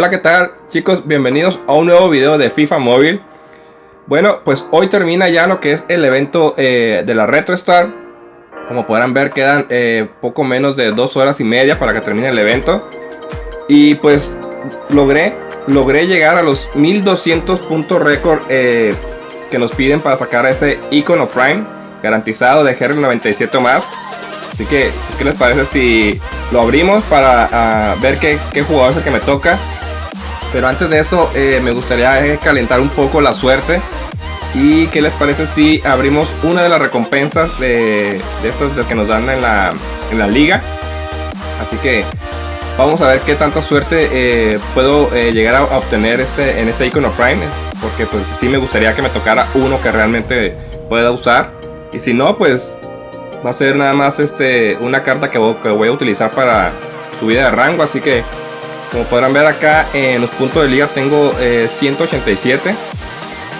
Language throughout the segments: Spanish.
Hola qué tal chicos, bienvenidos a un nuevo video de FIFA Móvil Bueno, pues hoy termina ya lo que es el evento eh, de la Retro Star. Como podrán ver quedan eh, poco menos de dos horas y media para que termine el evento. Y pues logré, logré llegar a los 1200 puntos récord eh, que nos piden para sacar ese icono Prime Garantizado de GR97 más. Así que, ¿qué les parece si lo abrimos para ah, ver qué, qué jugador es el que me toca? Pero antes de eso eh, me gustaría eh, calentar un poco la suerte. ¿Y qué les parece si abrimos una de las recompensas de, de estas que nos dan en la, en la liga? Así que vamos a ver qué tanta suerte eh, puedo llegar a obtener este, en este icono Prime. Porque pues sí me gustaría que me tocara uno que realmente pueda usar. Y si no, pues va a ser nada más este, una carta que voy a utilizar para subida de rango. Así que como podrán ver acá en los puntos de liga tengo 187. Eh,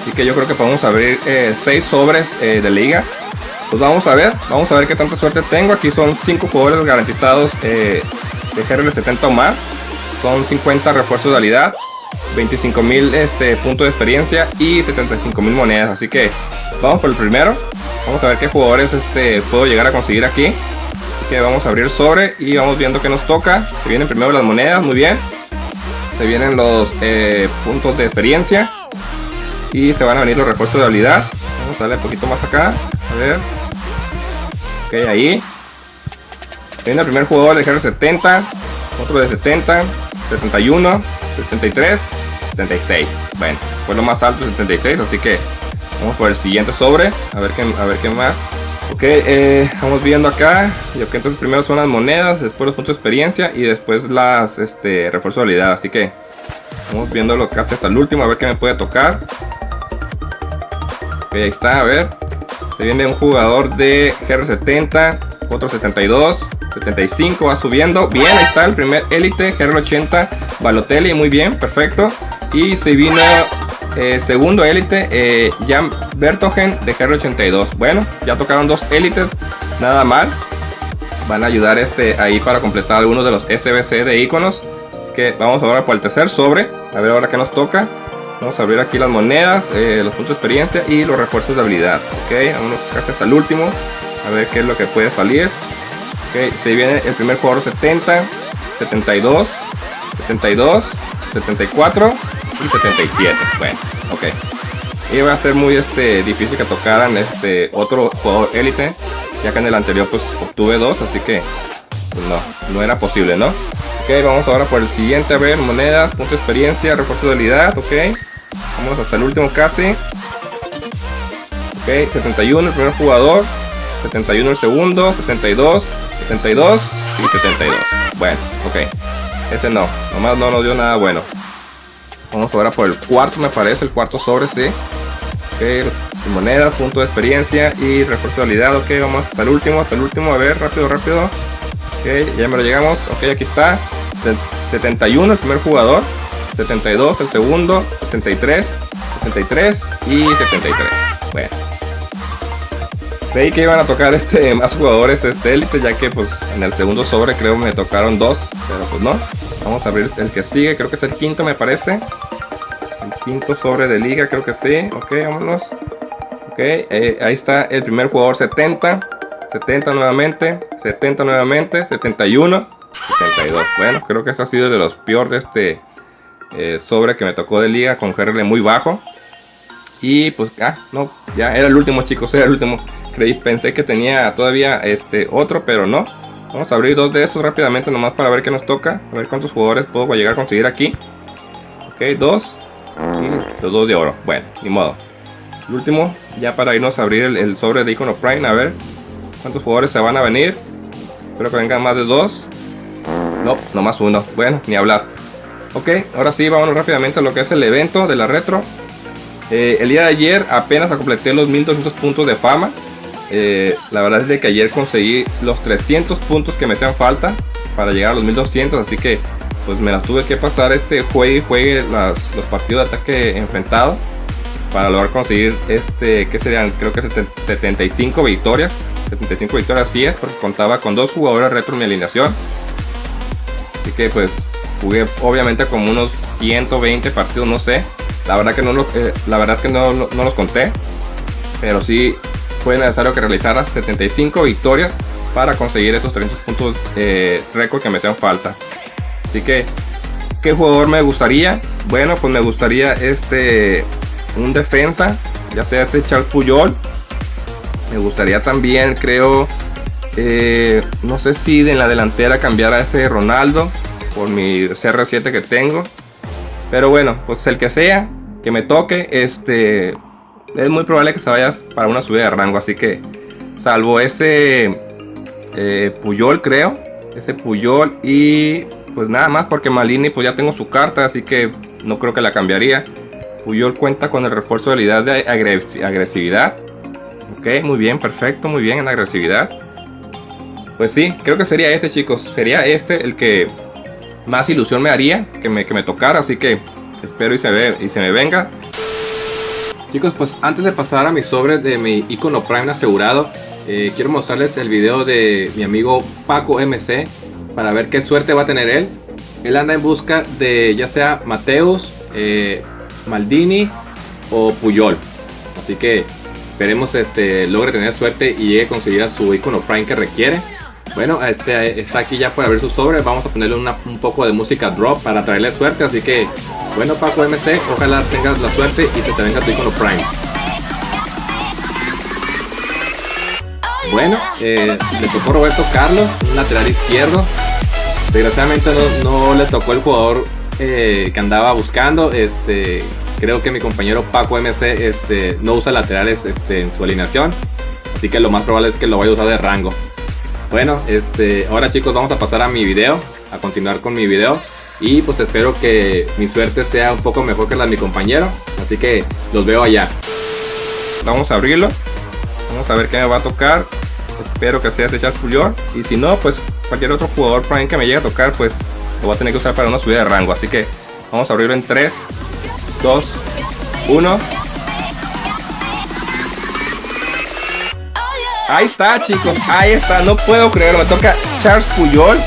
Así que yo creo que podemos abrir 6 eh, sobres eh, de liga. Pues vamos a ver, vamos a ver qué tanta suerte tengo. Aquí son 5 jugadores garantizados de GRL70 o más. Son 50 refuerzos de habilidad. 25.000 este, puntos de experiencia y 75.000 monedas. Así que vamos por el primero. Vamos a ver qué jugadores este, puedo llegar a conseguir aquí vamos a abrir sobre y vamos viendo que nos toca. Se vienen primero las monedas, muy bien. Se vienen los eh, puntos de experiencia. Y se van a venir los refuerzos de habilidad. Vamos a darle un poquito más acá. A ver. Ok, ahí. Viene el primer jugador de GR70. Otro de 70. 71. 73. 76. Bueno, fue lo más alto 76. Así que vamos por el siguiente sobre. A ver qué, a ver qué más. Ok, eh, vamos viendo acá. Y ok, entonces primero son las monedas, después los puntos de experiencia y después las este, refuerzo de habilidad. Así que vamos viéndolo casi hasta el último, a ver qué me puede tocar. Ok, ahí está, a ver. Se viene un jugador de GR70, otro 72, 75, va subiendo. Bien, ahí está el primer élite, GR80, Balotelli, muy bien, perfecto. Y se viene eh, segundo élite, eh, Jan Bertogen de GR82. Bueno, ya tocaron dos élites, nada mal. Van a ayudar este ahí para completar algunos de los SBC de iconos. Así que vamos ahora por el tercer sobre. A ver ahora qué nos toca. Vamos a abrir aquí las monedas, eh, los puntos de experiencia y los refuerzos de habilidad. Ok, vámonos casi hasta el último. A ver qué es lo que puede salir. Ok, se viene el primer jugador 70, 72, 72, 74 y 77. Bueno, ok. Iba a ser muy este, difícil que tocaran este otro jugador élite. Ya que en el anterior pues obtuve dos, así que pues no, no era posible, ¿no? Ok, vamos ahora por el siguiente, a ver, monedas, punto de experiencia, refuerzo de habilidad, ok. Vamos hasta el último casi. Ok, 71 el primer jugador, 71 el segundo, 72, 72 y 72. Bueno, ok. Ese no, nomás no nos dio nada bueno. Vamos ahora por el cuarto, me parece, el cuarto sobre, sí. Ok, monedas, punto de experiencia y refuerzo de habilidad. Ok, vamos hasta el último, hasta el último. A ver, rápido, rápido. Ok, ya me lo llegamos. Ok, aquí está. 71 el primer jugador. 72 el segundo. 73, 73 y 73. Bueno. Creí que iban a tocar este más jugadores este élite ya que pues en el segundo sobre creo me tocaron dos, pero pues no. Vamos a abrir el que sigue, creo que es el quinto me parece. El quinto sobre de liga, creo que sí. Ok, vámonos. Ok, eh, ahí está el primer jugador 70. 70 nuevamente. 70 nuevamente. 71. 72. Bueno, creo que eso ha sido de los peores este eh, sobre que me tocó de liga con GRL muy bajo. Y pues, ah, no, ya era el último chicos, era el último. Creí, pensé que tenía todavía este otro, pero no. Vamos a abrir dos de estos rápidamente nomás para ver qué nos toca. A ver cuántos jugadores puedo llegar a conseguir aquí. Ok, dos. Y los dos de oro. Bueno, ni modo. El último, ya para irnos a abrir el, sobre de Icono Prime. A ver cuántos jugadores se van a venir. Espero que vengan más de dos. No, nomás uno. Bueno, ni hablar. Ok, ahora sí, vámonos rápidamente a lo que es el evento de la retro. Eh, el día de ayer apenas completé los 1200 puntos de fama. Eh, la verdad es de que ayer conseguí los 300 puntos que me hacían falta para llegar a los 1200, así que pues me las tuve que pasar este juegue y juegue los partidos de ataque enfrentado para lograr conseguir este, que serían creo que 75 victorias. 75 victorias sí es, porque contaba con dos jugadores retro mi alineación. Así que pues Jugué obviamente como unos 120 partidos, no sé. La verdad que no, eh, la verdad es que no, no, los conté. Pero sí fue necesario que realizara 75 victorias para conseguir esos 300 puntos eh, récord que me hacían falta. Así que, ¿qué jugador me gustaría? Bueno, pues me gustaría este un defensa, ya sea ese Charles Puyol. Me gustaría también, creo, eh, no sé si en la delantera cambiar a ese Ronaldo por mi CR7 que tengo. Pero bueno, pues el que sea, que me toque, este es muy probable que se vaya para una subida de rango. Así que, salvo ese eh, Puyol, creo, ese Puyol y pues nada más porque Malini pues ya tengo su carta, así que no creo que la cambiaría. Puyol cuenta con el refuerzo de habilidad de agresividad. Ok, muy bien, perfecto, muy bien en agresividad. Pues sí, creo que sería este, chicos. Sería este el que más ilusión me haría que me, que me tocara. Así que espero y se, ve, y se me venga. Chicos, pues antes de pasar a mi sobre de mi icono Prime asegurado, eh, quiero mostrarles el video de mi amigo Paco MC para ver qué suerte va a tener él. Él anda en busca de ya sea Mateus, eh, Maldini o Puyol. Así que esperemos este, logre tener suerte y llegue a conseguir a su icono Prime que requiere. Bueno, este está aquí ya para ver su sobre. Vamos a ponerle un poco de música drop para traerle suerte. Así que, bueno, Paco MC, ojalá tengas la suerte y te venga tu icono Prime. Bueno, eh, le tocó Roberto Carlos, un lateral izquierdo. Desgraciadamente no, le tocó el jugador eh, que andaba buscando. Este, creo que mi compañero Paco MC este, no usa laterales este, en su alineación. Así que lo más probable es que lo vaya a usar de rango. Bueno, este, ahora chicos vamos a pasar a mi video, a continuar con mi video. Y pues espero que mi suerte sea un poco mejor que la de mi compañero. Así que los veo allá. Vamos a abrirlo. Vamos a ver qué me va a tocar. Espero que sea ese Charles Puyol. Y si no, pues cualquier otro jugador Prime que me llegue a tocar, pues lo voy a tener que usar para una subida de rango. Así que vamos a abrirlo en 3, 2, 1. Ahí está, chicos. Ahí está. No puedo creerlo. Me toca Charles Puyol.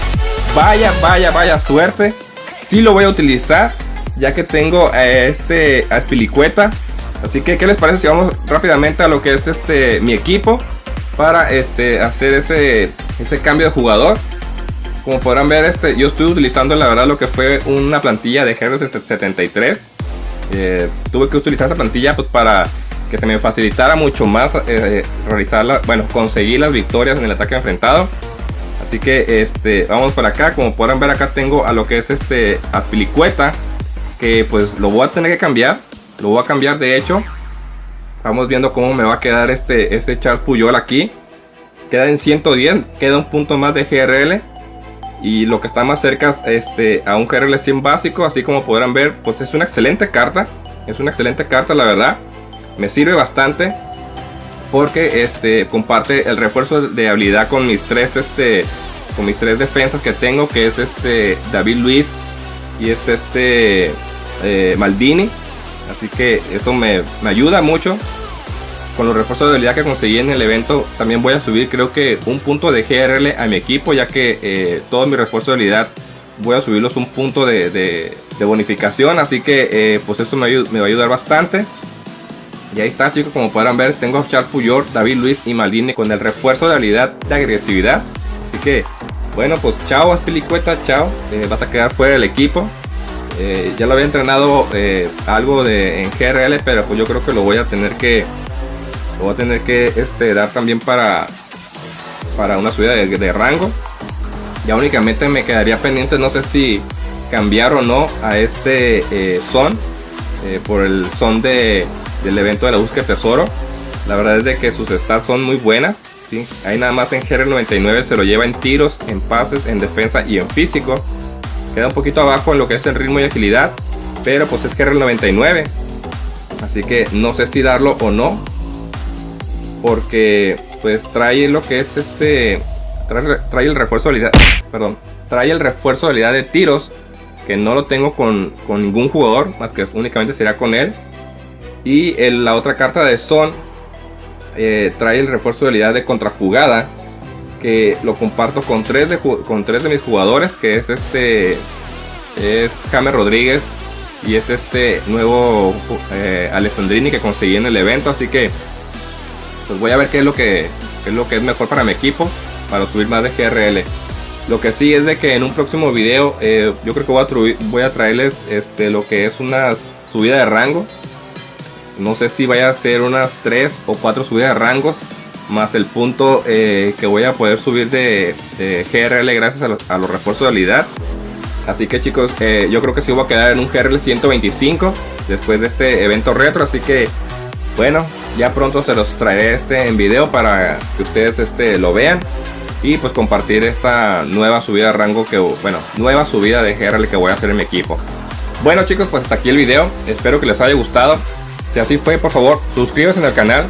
Vaya, vaya, vaya suerte. Sí lo voy a utilizar. Ya que tengo a este a Spilicueta. Así que, ¿qué les parece si vamos rápidamente a lo que es este mi equipo? Para este hacer ese, ese cambio de jugador. Como podrán ver, este, yo estoy utilizando la verdad lo que fue una plantilla de Heroes 73. Eh, tuve que utilizar esa plantilla pues, para que se me facilitara mucho más eh, bueno, conseguir las victorias en el ataque enfrentado. Así que este, vamos por acá, como podrán ver acá tengo a lo que es este Aspilicueta, que pues lo voy a tener que cambiar, lo voy a cambiar de hecho. Vamos viendo cómo me va a quedar este, este Charles Puyol aquí. Queda en 110, queda un punto más de GRL. Y lo que está más cerca este, a un GRL 100 básico, así como podrán ver, pues es una excelente carta. Es una excelente carta, la verdad me sirve bastante porque este comparte el refuerzo de habilidad con mis tres este con mis tres defensas que tengo que es este David Luis y es este eh, Maldini. Así que eso me, ayuda mucho. Con los refuerzos de habilidad que conseguí en el evento también voy a subir creo que un punto de GRL a mi equipo ya que eh, todos mis refuerzos de habilidad voy a subirlos un punto de, bonificación. Así que eh, pues eso me, me va a ayudar bastante y ahí está chicos, como podrán ver, tengo a Charles Puyol, David Luis y Maldini con el refuerzo de habilidad de agresividad. Así que, bueno, pues chao Aspilicueta, chao. Eh, vas a quedar fuera del equipo. Eh, ya lo había entrenado eh, algo de, en GRL, pero pues yo creo que lo voy a tener que lo voy a tener que este, dar también para, para una subida de, rango. Ya únicamente me quedaría pendiente, no sé si cambiar o no a este son por el son de del evento de la búsqueda de tesoro. La verdad es de que sus stats son muy buenas. ¿sí? Ahí nada más en GR99 se lo lleva en tiros, en pases, en defensa y en físico. Queda un poquito abajo en lo que es en ritmo y agilidad. Pero pues es GR99. Así que no sé si darlo o no. Porque pues trae lo que es este... Trae, el refuerzo de habilidad... Perdón. Trae el refuerzo de habilidad de tiros. Que no lo tengo con, con ningún jugador. Más que únicamente será con él. Y la otra carta de Son eh, trae el refuerzo de habilidad de contrajugada. Que lo comparto con tres, de, con tres de mis jugadores. Que es este es James Rodríguez y es este nuevo eh, Alessandrini que conseguí en el evento, así que pues voy a ver qué es lo que es lo que es mejor para mi equipo para subir más de GRL. Lo que sí es de que en un próximo video eh, yo creo que voy a, voy a traerles este, lo que es una subida de rango. No sé si vaya a ser unas 3 o 4 subidas de rangos. Más el punto eh, que voy a poder subir de, GRL gracias a, los refuerzos de habilidad. Así que chicos, eh, yo creo que sí voy a quedar en un GRL 125 después de este evento retro. Así que bueno, ya pronto se los traeré este en video para que ustedes este, lo vean y pues compartir esta nueva subida de rango que, bueno, nueva subida de GRL que voy a hacer en mi equipo. Bueno chicos, pues hasta aquí el video, espero que les haya gustado. Si así fue, por favor, suscríbanse al canal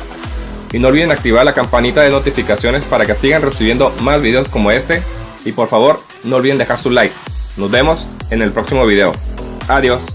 y no olviden activar la campanita de notificaciones para que sigan recibiendo más videos como este. Y por favor, no olviden dejar su like. Nos vemos en el próximo video. Adiós.